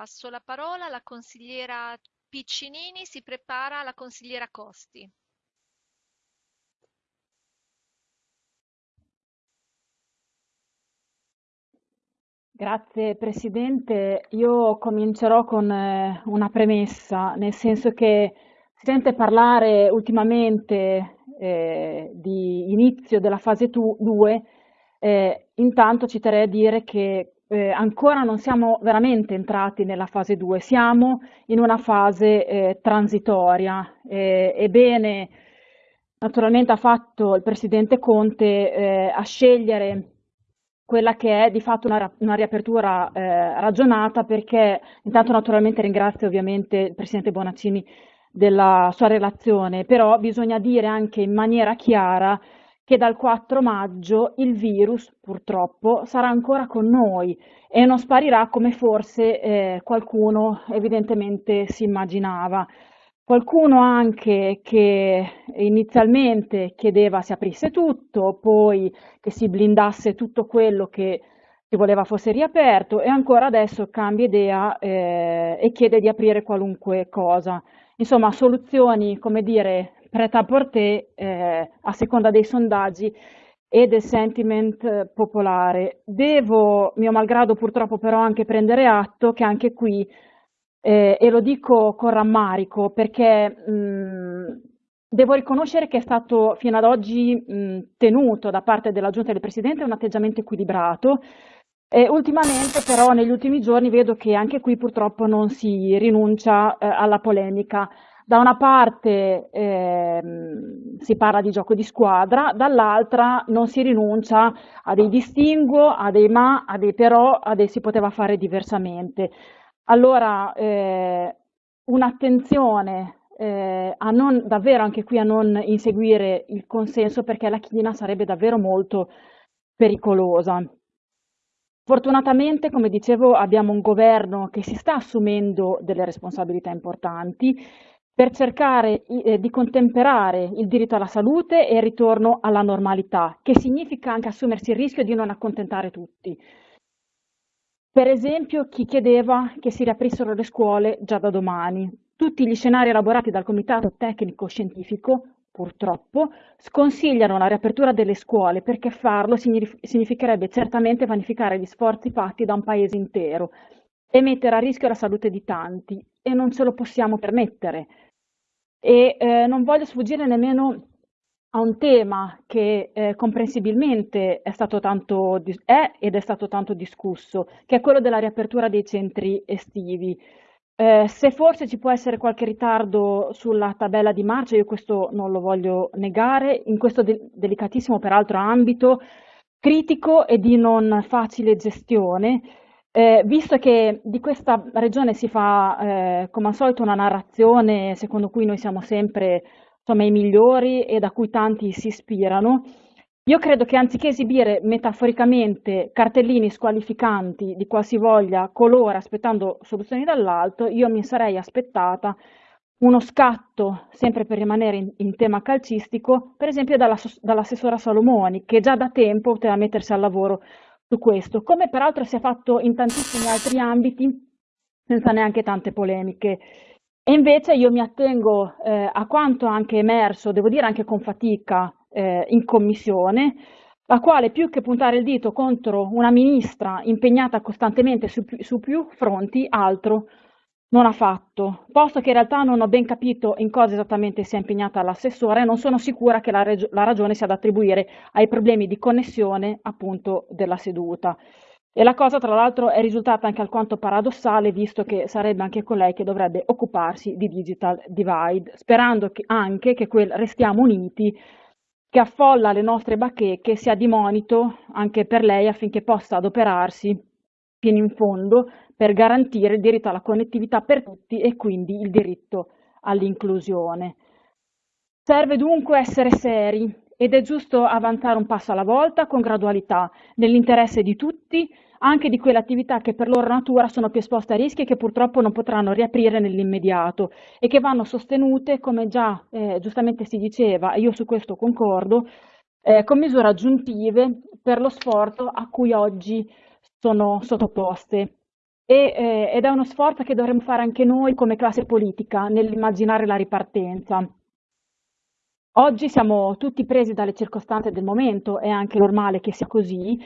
Passo la parola alla consigliera Piccinini, si prepara la consigliera Costi. Grazie Presidente, io comincerò con eh, una premessa, nel senso che si sente parlare ultimamente eh, di inizio della fase 2, eh, intanto ci terrei a dire che eh, ancora non siamo veramente entrati nella fase 2, siamo in una fase eh, transitoria. ebbene, naturalmente ha fatto il Presidente Conte eh, a scegliere quella che è di fatto una, una riapertura eh, ragionata perché intanto naturalmente ringrazio ovviamente il Presidente Bonaccini della sua relazione, però bisogna dire anche in maniera chiara che dal 4 maggio il virus purtroppo sarà ancora con noi e non sparirà come forse eh, qualcuno evidentemente si immaginava. Qualcuno anche che inizialmente chiedeva si aprisse tutto, poi che si blindasse tutto quello che si voleva fosse riaperto e ancora adesso cambia idea eh, e chiede di aprire qualunque cosa. Insomma, soluzioni, come dire, prêt-à-porter eh, a seconda dei sondaggi e del sentiment eh, popolare. Devo, mio malgrado purtroppo però anche prendere atto che anche qui eh, e lo dico con rammarico perché mh, devo riconoscere che è stato fino ad oggi mh, tenuto da parte della Giunta del Presidente un atteggiamento equilibrato e ultimamente però negli ultimi giorni vedo che anche qui purtroppo non si rinuncia eh, alla polemica. Da una parte eh, si parla di gioco di squadra, dall'altra non si rinuncia a dei distinguo, a dei ma, a dei però, a dei si poteva fare diversamente. Allora, eh, un'attenzione eh, a non, davvero anche qui a non inseguire il consenso perché la china sarebbe davvero molto pericolosa. Fortunatamente, come dicevo, abbiamo un governo che si sta assumendo delle responsabilità importanti per cercare eh, di contemperare il diritto alla salute e il ritorno alla normalità, che significa anche assumersi il rischio di non accontentare tutti. Per esempio chi chiedeva che si riaprissero le scuole già da domani. Tutti gli scenari elaborati dal Comitato Tecnico Scientifico, purtroppo, sconsigliano la riapertura delle scuole perché farlo significherebbe certamente vanificare gli sforzi fatti da un paese intero e mettere a rischio la salute di tanti e non ce lo possiamo permettere. E eh, non voglio sfuggire nemmeno a un tema che eh, comprensibilmente è, stato tanto, è ed è stato tanto discusso, che è quello della riapertura dei centri estivi. Eh, se forse ci può essere qualche ritardo sulla tabella di marcia, io questo non lo voglio negare, in questo de delicatissimo peraltro ambito critico e di non facile gestione, eh, visto che di questa regione si fa eh, come al solito una narrazione secondo cui noi siamo sempre insomma, i migliori e da cui tanti si ispirano, io credo che anziché esibire metaforicamente cartellini squalificanti di qualsivoglia colore aspettando soluzioni dall'alto, io mi sarei aspettata uno scatto, sempre per rimanere in, in tema calcistico, per esempio dall'assessora Salomoni, che già da tempo poteva mettersi al lavoro su questo, come peraltro si è fatto in tantissimi altri ambiti senza neanche tante polemiche. E invece io mi attengo eh, a quanto anche emerso, devo dire anche con fatica, eh, in commissione, la quale più che puntare il dito contro una ministra impegnata costantemente su, su più fronti, altro non ha fatto, posto che in realtà non ho ben capito in cosa esattamente sia impegnata l'assessore e non sono sicura che la, la ragione sia da attribuire ai problemi di connessione appunto della seduta. E la cosa tra l'altro è risultata anche alquanto paradossale, visto che sarebbe anche con lei che dovrebbe occuparsi di digital divide, sperando che anche che quel Restiamo Uniti, che affolla le nostre bacheche, sia di monito anche per lei affinché possa adoperarsi fino in fondo per garantire il diritto alla connettività per tutti e quindi il diritto all'inclusione. Serve dunque essere seri ed è giusto avanzare un passo alla volta con gradualità, nell'interesse di tutti, anche di quelle attività che per loro natura sono più esposte a rischi e che purtroppo non potranno riaprire nell'immediato e che vanno sostenute, come già eh, giustamente si diceva, e io su questo concordo, eh, con misure aggiuntive per lo sforzo a cui oggi sono sottoposte. e, eh, ed è uno sforzo che dovremmo fare anche noi come classe politica nell'immaginare la ripartenza. Oggi siamo tutti presi dalle circostanze del momento, è anche normale che sia così,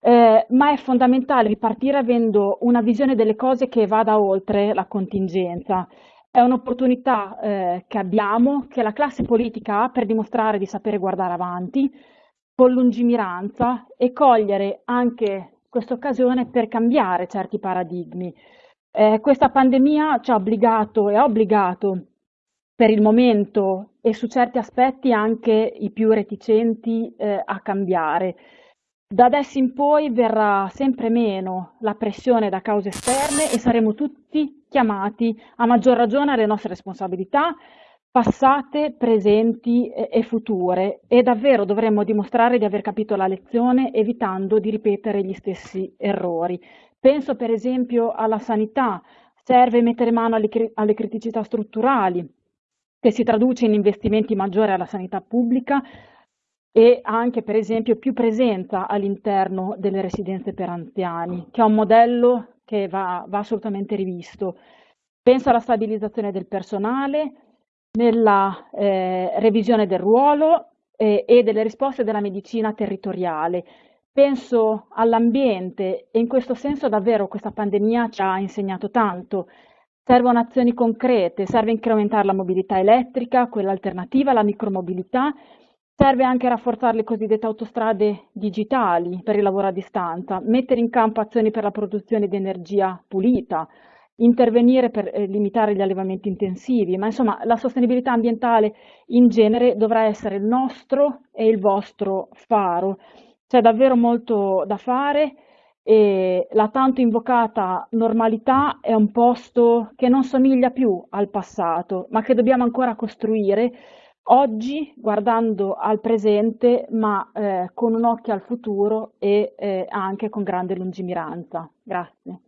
eh, ma è fondamentale ripartire avendo una visione delle cose che vada oltre la contingenza. È un'opportunità eh, che abbiamo, che la classe politica ha per dimostrare di sapere guardare avanti con lungimiranza e cogliere anche questa occasione per cambiare certi paradigmi. Eh, questa pandemia ci ha obbligato e ha obbligato per il momento e su certi aspetti anche i più reticenti eh, a cambiare. Da adesso in poi verrà sempre meno la pressione da cause esterne e saremo tutti chiamati a maggior ragione alle nostre responsabilità passate, presenti e future e davvero dovremmo dimostrare di aver capito la lezione evitando di ripetere gli stessi errori. Penso per esempio alla sanità, serve mettere mano alle, alle criticità strutturali, che si traduce in investimenti maggiori alla sanità pubblica e anche per esempio più presenza all'interno delle residenze per anziani, che è un modello che va, va assolutamente rivisto. Penso alla stabilizzazione del personale, nella eh, revisione del ruolo eh, e delle risposte della medicina territoriale. Penso all'ambiente e in questo senso davvero questa pandemia ci ha insegnato tanto. Servono azioni concrete, serve incrementare la mobilità elettrica, quella alternativa, la micromobilità, serve anche rafforzare le cosiddette autostrade digitali per il lavoro a distanza, mettere in campo azioni per la produzione di energia pulita, intervenire per eh, limitare gli allevamenti intensivi, ma insomma la sostenibilità ambientale in genere dovrà essere il nostro e il vostro faro. C'è davvero molto da fare e la tanto invocata normalità è un posto che non somiglia più al passato, ma che dobbiamo ancora costruire oggi guardando al presente, ma eh, con un occhio al futuro e eh, anche con grande lungimiranza. Grazie.